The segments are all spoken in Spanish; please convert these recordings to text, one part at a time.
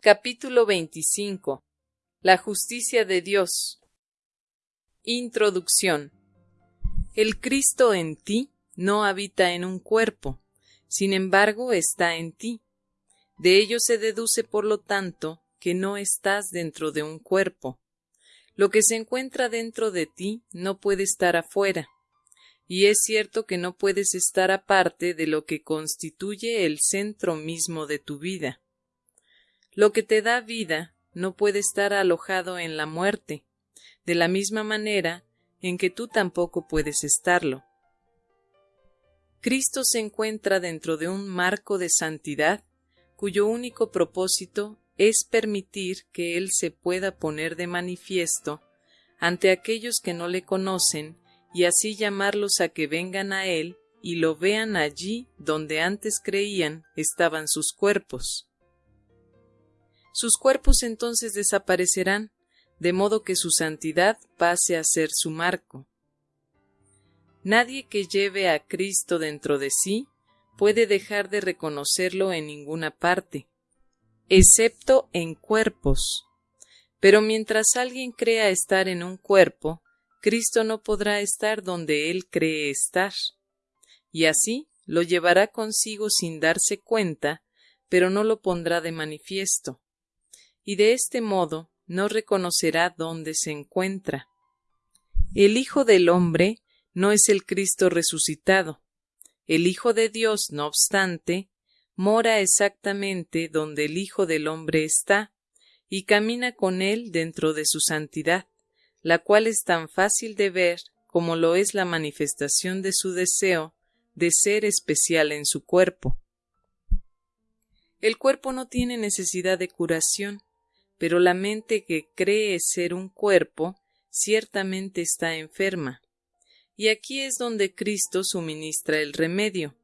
Capítulo 25 La justicia de Dios Introducción El Cristo en ti no habita en un cuerpo, sin embargo está en ti. De ello se deduce, por lo tanto, que no estás dentro de un cuerpo. Lo que se encuentra dentro de ti no puede estar afuera, y es cierto que no puedes estar aparte de lo que constituye el centro mismo de tu vida. Lo que te da vida no puede estar alojado en la muerte, de la misma manera en que tú tampoco puedes estarlo. Cristo se encuentra dentro de un marco de santidad cuyo único propósito es permitir que Él se pueda poner de manifiesto ante aquellos que no le conocen y así llamarlos a que vengan a Él y lo vean allí donde antes creían estaban sus cuerpos. Sus cuerpos entonces desaparecerán, de modo que su santidad pase a ser su marco. Nadie que lleve a Cristo dentro de sí puede dejar de reconocerlo en ninguna parte, excepto en cuerpos. Pero mientras alguien crea estar en un cuerpo, Cristo no podrá estar donde él cree estar. Y así lo llevará consigo sin darse cuenta, pero no lo pondrá de manifiesto. Y de este modo no reconocerá dónde se encuentra. El Hijo del hombre no es el Cristo resucitado. El Hijo de Dios, no obstante, mora exactamente donde el Hijo del hombre está, y camina con él dentro de su santidad la cual es tan fácil de ver como lo es la manifestación de su deseo de ser especial en su cuerpo. El cuerpo no tiene necesidad de curación, pero la mente que cree ser un cuerpo ciertamente está enferma. Y aquí es donde Cristo suministra el remedio.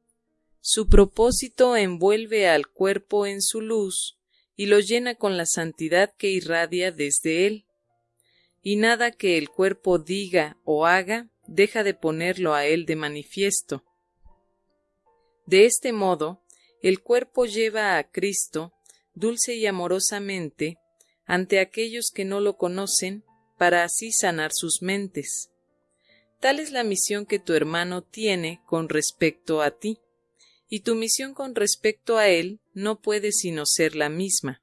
Su propósito envuelve al cuerpo en su luz y lo llena con la santidad que irradia desde él y nada que el cuerpo diga o haga deja de ponerlo a él de manifiesto. De este modo, el cuerpo lleva a Cristo dulce y amorosamente ante aquellos que no lo conocen para así sanar sus mentes. Tal es la misión que tu hermano tiene con respecto a ti, y tu misión con respecto a él no puede sino ser la misma.